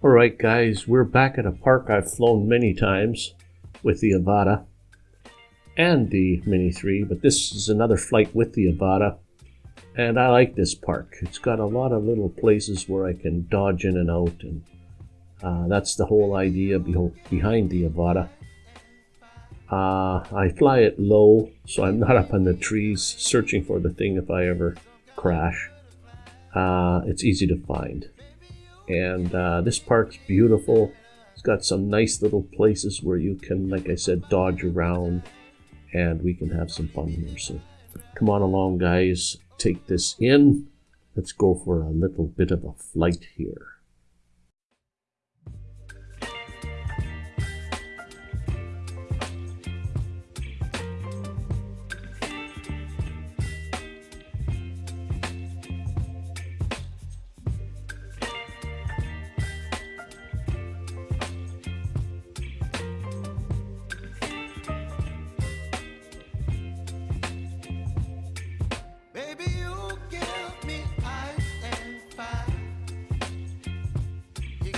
All right, guys, we're back at a park I've flown many times with the Avata and the Mini 3, but this is another flight with the Avata, and I like this park. It's got a lot of little places where I can dodge in and out, and uh, that's the whole idea behind the Avata. Uh, I fly it low, so I'm not up in the trees searching for the thing if I ever crash. Uh, it's easy to find. And uh, this park's beautiful. It's got some nice little places where you can, like I said, dodge around and we can have some fun here. So come on along, guys. Take this in. Let's go for a little bit of a flight here.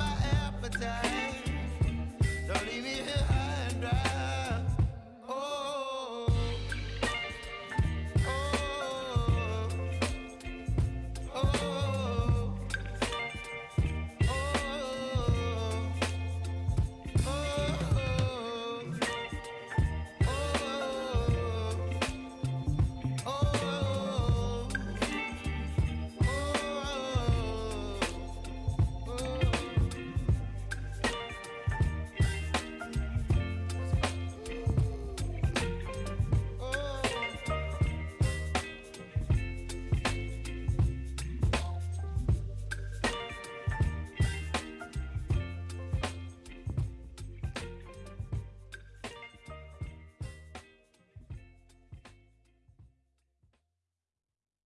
my appetite. Don't leave me